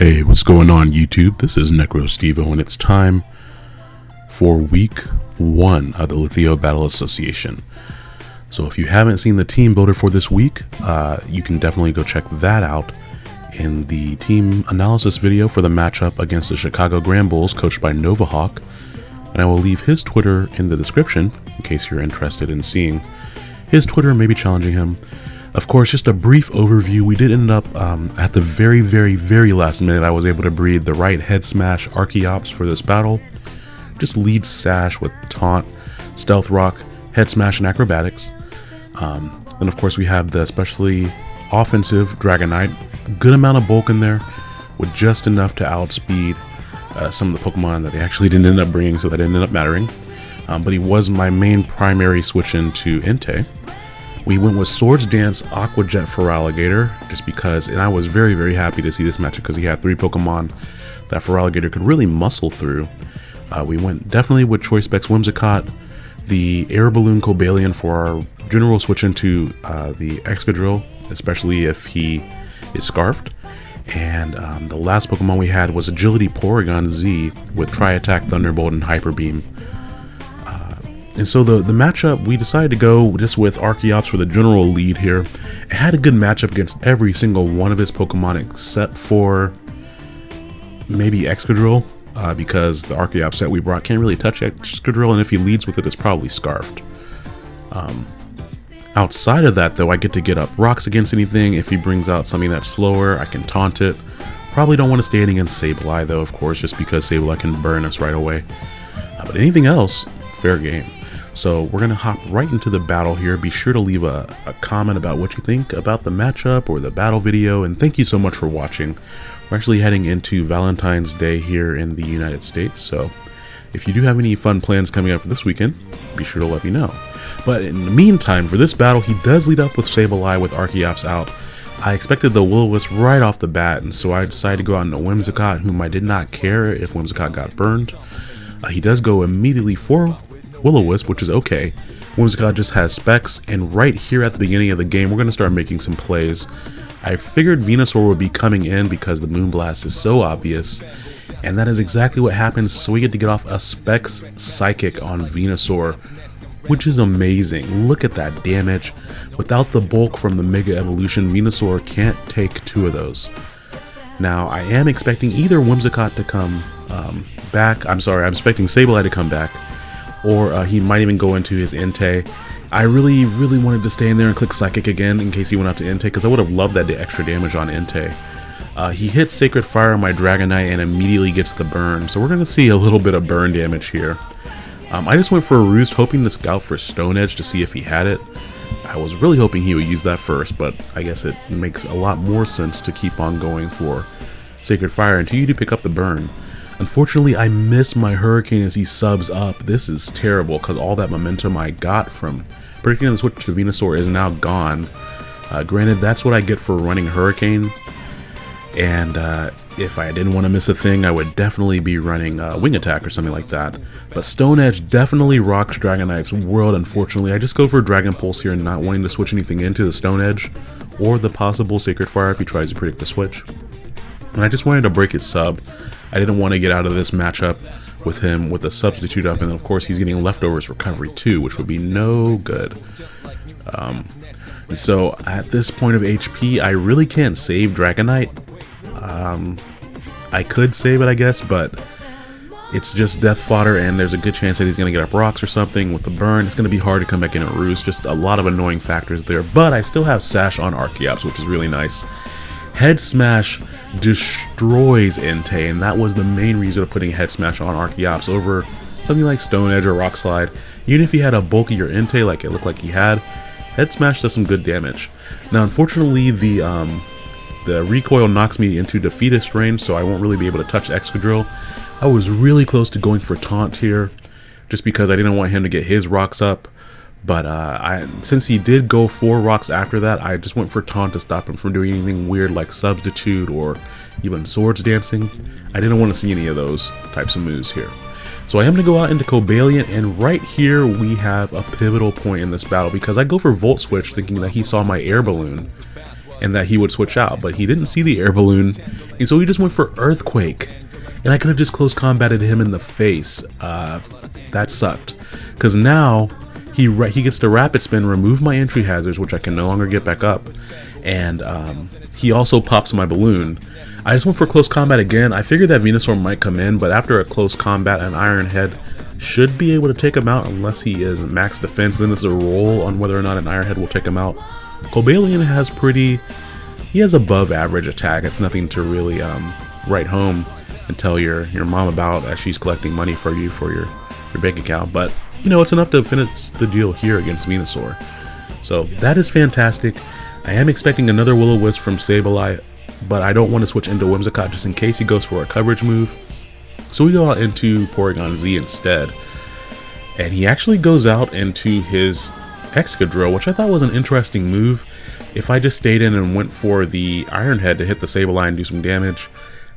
Hey, what's going on YouTube? This is NecroStevo and it's time for week one of the Lithio Battle Association. So if you haven't seen the team builder for this week, uh, you can definitely go check that out in the team analysis video for the matchup against the Chicago Granbulls coached by Novahawk. And I will leave his Twitter in the description in case you're interested in seeing his Twitter, maybe challenging him. Of course, just a brief overview, we did end up um, at the very, very, very last minute, I was able to breed the right head smash Archeops for this battle. Just lead sash with taunt, stealth rock, head smash, and acrobatics. Um, and of course, we have the especially offensive Dragonite. Good amount of bulk in there with just enough to outspeed uh, some of the Pokemon that he actually didn't end up bringing, so that didn't end up mattering. Um, but he was my main primary switch into Entei. We went with Swords Dance Aqua Jet Feraligatr just because, and I was very, very happy to see this matchup because he had three Pokemon that Feraligatr could really muscle through. Uh, we went definitely with Choice Specs Whimsicott, the Air Balloon Cobalion for our general switch into uh, the Excadrill, especially if he is Scarfed. And um, the last Pokemon we had was Agility Porygon Z with Tri Attack, Thunderbolt, and Hyper Beam. And so the, the matchup, we decided to go just with Archeops for the general lead here. It had a good matchup against every single one of his Pokemon except for maybe Excadrill, uh, because the Archeops that we brought can't really touch Excadrill, and if he leads with it, it's probably Scarfed. Um, outside of that, though, I get to get up rocks against anything. If he brings out something that's slower, I can taunt it. Probably don't want to stand against Sableye, though, of course, just because Sableye can burn us right away. Uh, but anything else, fair game. So we're going to hop right into the battle here. Be sure to leave a, a, comment about what you think about the matchup or the battle video. And thank you so much for watching. We're actually heading into Valentine's Day here in the United States. So if you do have any fun plans coming up for this weekend, be sure to let me know. But in the meantime, for this battle, he does lead up with Sableye with Archeops out. I expected the Will-O-Wisp right off the bat, and so I decided to go out into Whimsicott, whom I did not care if Whimsicott got burned. Uh, he does go immediately for Will-O-Wisp, which is okay. Whimsicott just has specs, and right here at the beginning of the game, we're going to start making some plays. I figured Venusaur would be coming in because the Moonblast is so obvious, and that is exactly what happens, so we get to get off a Specs Psychic on Venusaur, which is amazing. Look at that damage. Without the bulk from the Mega Evolution, Venusaur can't take two of those. Now, I am expecting either Whimsicott to come um, back, I'm sorry, I'm expecting Sableye to come back, or uh, he might even go into his Entei. I really, really wanted to stay in there and click Psychic again in case he went out to Entei, because I would have loved that extra damage on Entei. Uh, he hits Sacred Fire on my Dragonite and immediately gets the burn, so we're going to see a little bit of burn damage here. Um, I just went for a Roost, hoping to scout for Stone Edge to see if he had it. I was really hoping he would use that first, but I guess it makes a lot more sense to keep on going for Sacred Fire until you do pick up the burn. Unfortunately, I miss my Hurricane as he subs up. This is terrible because all that momentum I got from predicting the switch to Venusaur is now gone. Uh, granted, that's what I get for running Hurricane. And uh, if I didn't want to miss a thing, I would definitely be running uh, Wing Attack or something like that. But Stone Edge definitely rocks Dragonite's world, unfortunately. I just go for Dragon Pulse here, and not wanting to switch anything into the Stone Edge, or the possible Sacred Fire if he tries to predict the switch. And I just wanted to break his sub. I didn't want to get out of this matchup with him with a substitute up, and of course he's getting leftovers recovery too, which would be no good. Um, so at this point of HP, I really can't save Dragonite. Um, I could save it, I guess, but it's just death fodder, and there's a good chance that he's going to get up rocks or something with the burn. It's going to be hard to come back in a roost. Just a lot of annoying factors there, but I still have Sash on Archeops, which is really nice. Head Smash destroys Entei, and that was the main reason of putting Head Smash on Archeops over something like Stone Edge or Rock Slide. Even if he had a bulkier Entei like it looked like he had, Head Smash does some good damage. Now, unfortunately, the um, the recoil knocks me into defeatist range, so I won't really be able to touch Excadrill. I was really close to going for Taunt here, just because I didn't want him to get his rocks up. But uh, I, since he did go for rocks after that, I just went for taunt to stop him from doing anything weird like substitute or even swords dancing. I didn't want to see any of those types of moves here. So I am going to go out into Cobalion, and right here we have a pivotal point in this battle because I go for Volt Switch thinking that he saw my air balloon. and that he would switch out, but he didn't see the air balloon, and so he just went for Earthquake. And I could have just close combated him in the face. Uh, that sucked. Because now he he gets to rapid spin, remove my entry hazards, which I can no longer get back up, and um, he also pops my balloon. I just went for close combat again. I figured that Venusaur might come in, but after a close combat, an Iron Head should be able to take him out unless he is max defense. Then there's a roll on whether or not an Iron Head will take him out. Cobalion has pretty, he has above average attack. It's nothing to really um, write home and tell your, your mom about as she's collecting money for you for your, your bank account. But, you know, it's enough to finish the deal here against Venusaur. So that is fantastic. I am expecting another Will-O-Wisp from Sableye, but I don't want to switch into Whimsicott just in case he goes for a coverage move. So we go out into Porygon Z instead. And he actually goes out into his Excadrill, which I thought was an interesting move. If I just stayed in and went for the Iron Head to hit the Sableye and do some damage,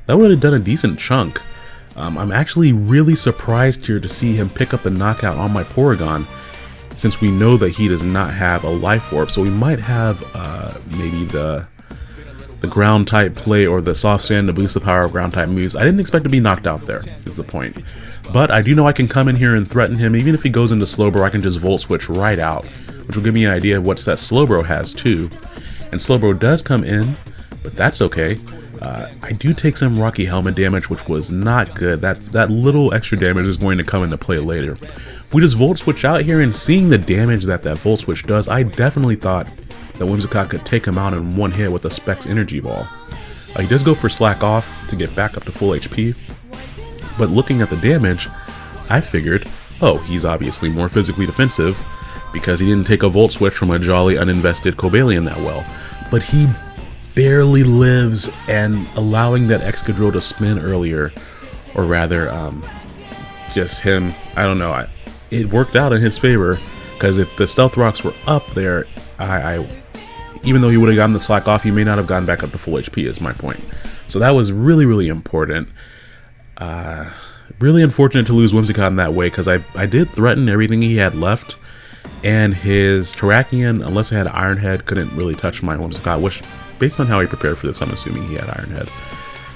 that would have done a decent chunk. Um, I'm actually really surprised here to see him pick up the knockout on my Porygon, since we know that he does not have a Life Orb, so we might have uh, maybe the the ground type play or the soft sand to boost the power of ground type moves. I didn't expect to be knocked out there, is the point. But I do know I can come in here and threaten him. Even if he goes into Slowbro, I can just Volt Switch right out, which will give me an idea of what set Slowbro has too. And Slowbro does come in, but that's okay. Uh, I do take some Rocky Helmet damage, which was not good. That, that little extra damage is going to come into play later. We just Volt Switch out here and seeing the damage that that Volt Switch does, I definitely thought that Whimsicott could take him out in one hit with a Specs Energy Ball. Uh, he does go for Slack Off to get back up to full HP, but looking at the damage, I figured, oh, he's obviously more physically defensive because he didn't take a Volt Switch from a jolly uninvested Cobalion that well. But he barely lives and allowing that Excadrill to spin earlier, or rather, um, just him, I don't know, I, it worked out in his favor because if the Stealth Rocks were up there, I, I even though he would have gotten the slack off, he may not have gotten back up to full HP is my point. So that was really, really important. Uh, really unfortunate to lose Whimsicott in that way because I, I did threaten everything he had left. And his Terrakion, unless it had Iron Head, couldn't really touch my Whimsicott, which, based on how he prepared for this, I'm assuming he had Iron Head.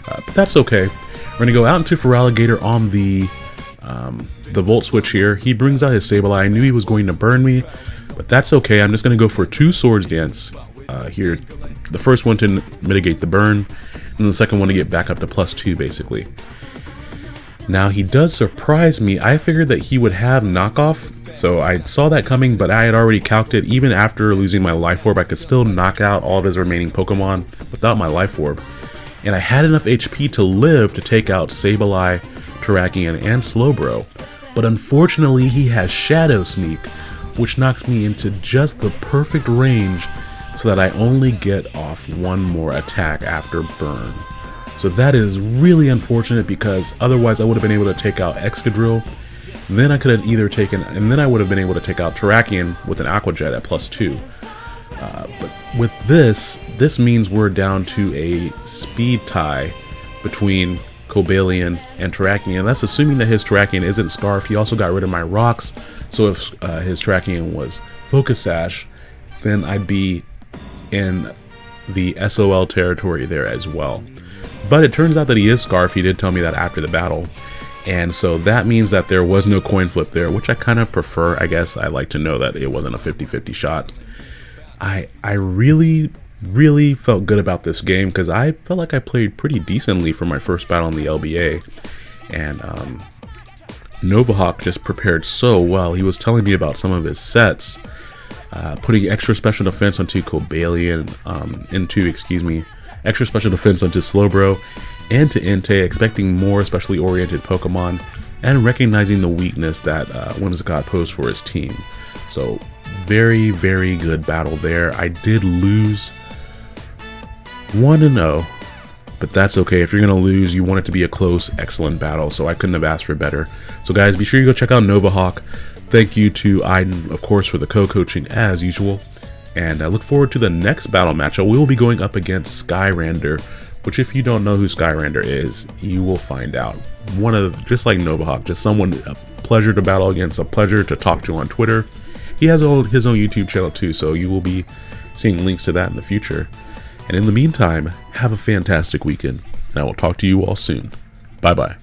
Uh, but that's okay. We're going to go out into Feraligatr on the um, the Volt Switch here. He brings out his Sableye. I knew he was going to burn me, but that's okay. I'm just going to go for two Swords Dance uh, here. The first one to mitigate the burn, and the second one to get back up to plus two, basically. Now, he does surprise me. I figured that he would have knockoff, so I saw that coming, but I had already calced it. Even after losing my Life Orb, I could still knock out all of his remaining Pokemon without my Life Orb. And I had enough HP to live to take out Sableye, Terrakion, and Slowbro. But unfortunately, he has Shadow Sneak, which knocks me into just the perfect range so that I only get off one more attack after burn. So that is really unfortunate because otherwise I would have been able to take out Excadrill, then I could have either taken, and then I would have been able to take out Terrakion with an Aqua Jet at plus 2. Uh, but with this, this means we're down to a speed tie between Cobalion and Terrakion. That's assuming that his Terrakion isn't Scarf. He also got rid of my rocks, so if uh, his Terrakion was Focus Sash, then I'd be in the SOL territory there as well. But it turns out that he is Scarf. He did tell me that after the battle. And so that means that there was no coin flip there, which I kind of prefer. I guess I like to know that it wasn't a 50-50 shot. I I really, really felt good about this game because I felt like I played pretty decently for my first battle in the LBA. And um, Novahawk just prepared so well. He was telling me about some of his sets uh, putting extra special defense onto Cobalion, um, into, excuse me, extra special defense onto Slowbro, and to Entei, expecting more specially oriented Pokemon, and recognizing the weakness that uh, Whimsicott posed for his team. So, very, very good battle there. I did lose 1 0, but that's okay. If you're going to lose, you want it to be a close, excellent battle, so I couldn't have asked for better. So, guys, be sure you go check out Novahawk. Thank you to Aiden, of course, for the co-coaching as usual. And I look forward to the next battle matchup. We will be going up against Skyrander, which if you don't know who Skyrander is, you will find out. One of, just like Novahawk, just someone, a pleasure to battle against, a pleasure to talk to on Twitter. He has his own YouTube channel too, so you will be seeing links to that in the future. And in the meantime, have a fantastic weekend, and I will talk to you all soon. Bye bye.